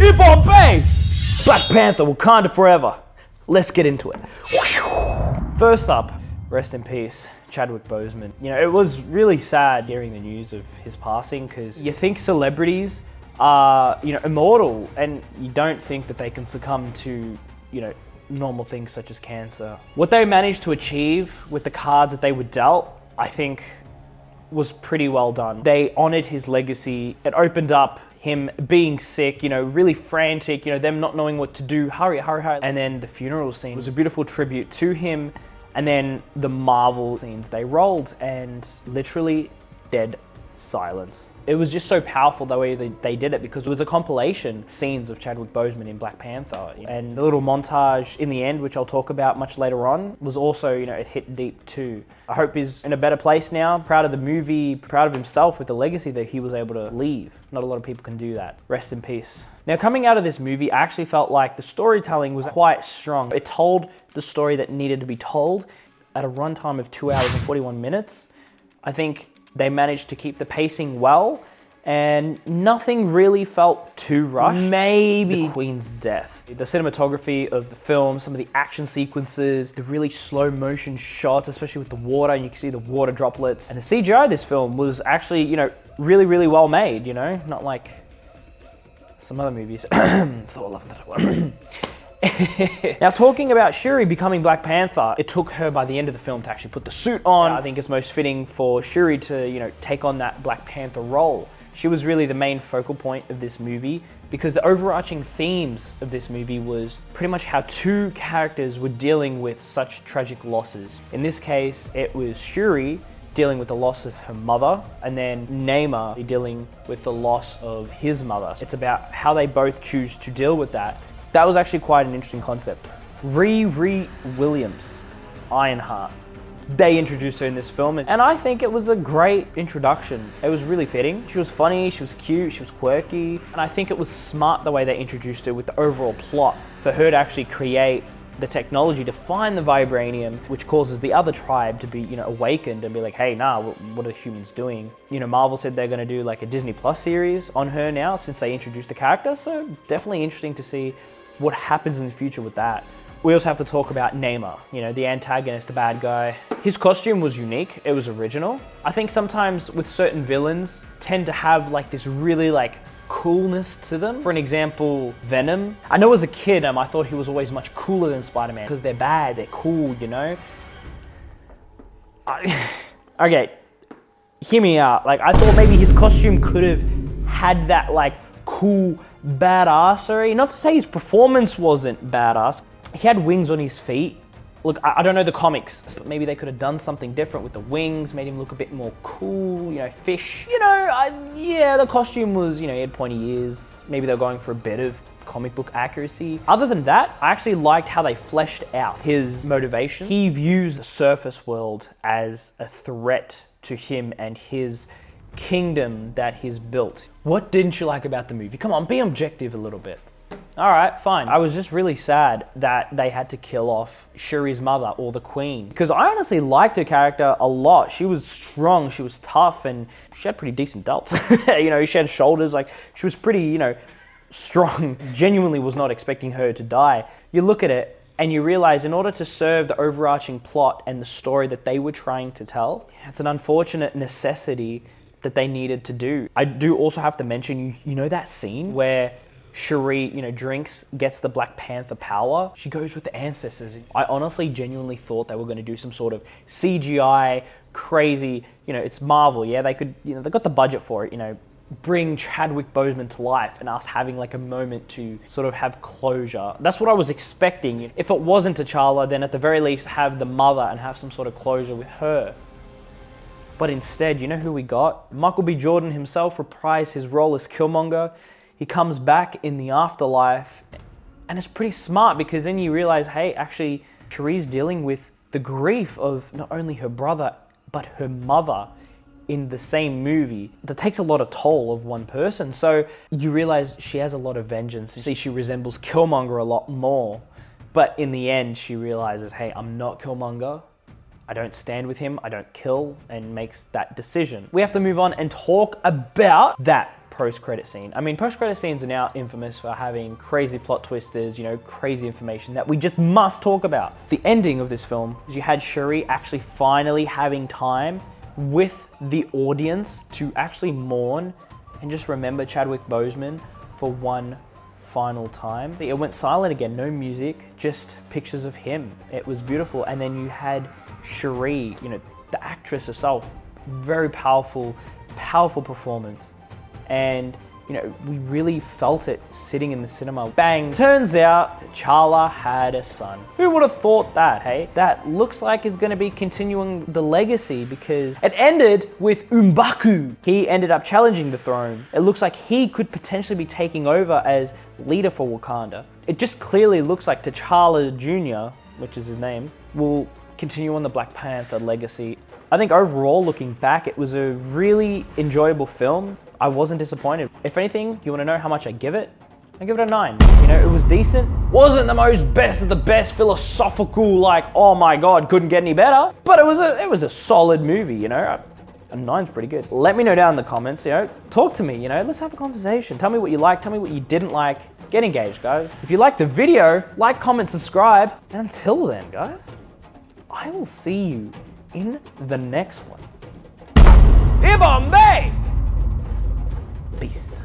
in Bombay! Black Panther, Wakanda forever. Let's get into it. First up, rest in peace, Chadwick Boseman. You know, it was really sad hearing the news of his passing because you think celebrities are, you know, immortal and you don't think that they can succumb to, you know, normal things such as cancer. What they managed to achieve with the cards that they were dealt, I think was pretty well done. They honored his legacy. It opened up him being sick, you know, really frantic, you know, them not knowing what to do, hurry, hurry, hurry. And then the funeral scene was a beautiful tribute to him. And then the Marvel scenes they rolled and literally dead silence. It was just so powerful the way they, they did it because it was a compilation scenes of Chadwick Boseman in Black Panther. And the little montage in the end, which I'll talk about much later on, was also, you know, it hit deep too. I hope he's in a better place now, proud of the movie, proud of himself with the legacy that he was able to leave. Not a lot of people can do that. Rest in peace. Now, coming out of this movie, I actually felt like the storytelling was quite strong. It told the story that needed to be told at a runtime of two hours and 41 minutes. I think they managed to keep the pacing well and nothing really felt too rushed. Maybe the Queen's death. The cinematography of the film, some of the action sequences, the really slow motion shots, especially with the water, and you can see the water droplets. And the CGI of this film was actually, you know, really, really well made, you know? Not like some other movies. Thor, Love and Thunder. now, talking about Shuri becoming Black Panther, it took her by the end of the film to actually put the suit on. I think it's most fitting for Shuri to, you know, take on that Black Panther role. She was really the main focal point of this movie because the overarching themes of this movie was pretty much how two characters were dealing with such tragic losses. In this case, it was Shuri dealing with the loss of her mother, and then Namor dealing with the loss of his mother. It's about how they both choose to deal with that that was actually quite an interesting concept. Riri Williams, Ironheart. They introduced her in this film, and I think it was a great introduction. It was really fitting. She was funny, she was cute, she was quirky, and I think it was smart the way they introduced her with the overall plot for her to actually create the technology to find the vibranium, which causes the other tribe to be, you know, awakened and be like, hey, nah, what are humans doing? You know, Marvel said they're gonna do like a Disney Plus series on her now since they introduced the character, so definitely interesting to see what happens in the future with that. We also have to talk about Namor, you know, the antagonist, the bad guy. His costume was unique, it was original. I think sometimes with certain villains tend to have like this really like coolness to them. For an example, Venom. I know as a kid, um, I thought he was always much cooler than Spider-Man because they're bad, they're cool, you know? I, okay, hear me out. Like, I thought maybe his costume could have had that like cool badassery. Not to say his performance wasn't badass. He had wings on his feet. Look, I, I don't know the comics. So maybe they could have done something different with the wings, made him look a bit more cool, you know, fish. You know, I, yeah, the costume was, you know, he had pointy ears. Maybe they were going for a bit of comic book accuracy. Other than that, I actually liked how they fleshed out his motivation. He views the surface world as a threat to him and his kingdom that he's built. What didn't you like about the movie? Come on, be objective a little bit. All right, fine. I was just really sad that they had to kill off Shuri's mother or the queen because I honestly liked her character a lot. She was strong, she was tough, and she had pretty decent delts. you know, she had shoulders, like she was pretty, you know, strong. Genuinely was not expecting her to die. You look at it and you realize in order to serve the overarching plot and the story that they were trying to tell, it's an unfortunate necessity that they needed to do. I do also have to mention, you, you know that scene where Shuri, you know, drinks, gets the Black Panther power. She goes with the ancestors. I honestly genuinely thought they were going to do some sort of CGI, crazy, you know, it's Marvel, yeah? They could, you know, they got the budget for it, you know, bring Chadwick Boseman to life and us having like a moment to sort of have closure. That's what I was expecting. If it wasn't T'Challa, then at the very least have the mother and have some sort of closure with her. But instead, you know who we got? Michael B. Jordan himself reprised his role as Killmonger. He comes back in the afterlife, and it's pretty smart because then you realize, hey, actually, Shuri's dealing with the grief of not only her brother, but her mother in the same movie. That takes a lot of toll of one person. So you realize she has a lot of vengeance. You see, she resembles Killmonger a lot more. But in the end, she realizes, hey, I'm not Killmonger. I don't stand with him, I don't kill, and makes that decision. We have to move on and talk about that post-credit scene. I mean, post-credit scenes are now infamous for having crazy plot twisters, you know, crazy information that we just must talk about. The ending of this film is you had Shuri actually finally having time with the audience to actually mourn and just remember Chadwick Boseman for one final time. It went silent again, no music, just pictures of him. It was beautiful. And then you had Shuri, you know, the actress herself, very powerful, powerful performance. And you know, we really felt it sitting in the cinema. Bang! Turns out T'Challa had a son. Who would have thought that, hey? That looks like is gonna be continuing the legacy because it ended with M'Baku. He ended up challenging the throne. It looks like he could potentially be taking over as leader for Wakanda. It just clearly looks like T'Challa Jr., which is his name, will continue on the Black Panther legacy. I think overall, looking back, it was a really enjoyable film. I wasn't disappointed. If anything, you wanna know how much I give it? I give it a nine. You know, it was decent. Wasn't the most best of the best philosophical, like, oh my God, couldn't get any better. But it was a, it was a solid movie, you know? A nine's pretty good. Let me know down in the comments, you know, talk to me, you know, let's have a conversation. Tell me what you like, tell me what you didn't like. Get engaged, guys. If you liked the video, like, comment, subscribe. And until then, guys, I will see you in the next one. Ibom, Peace.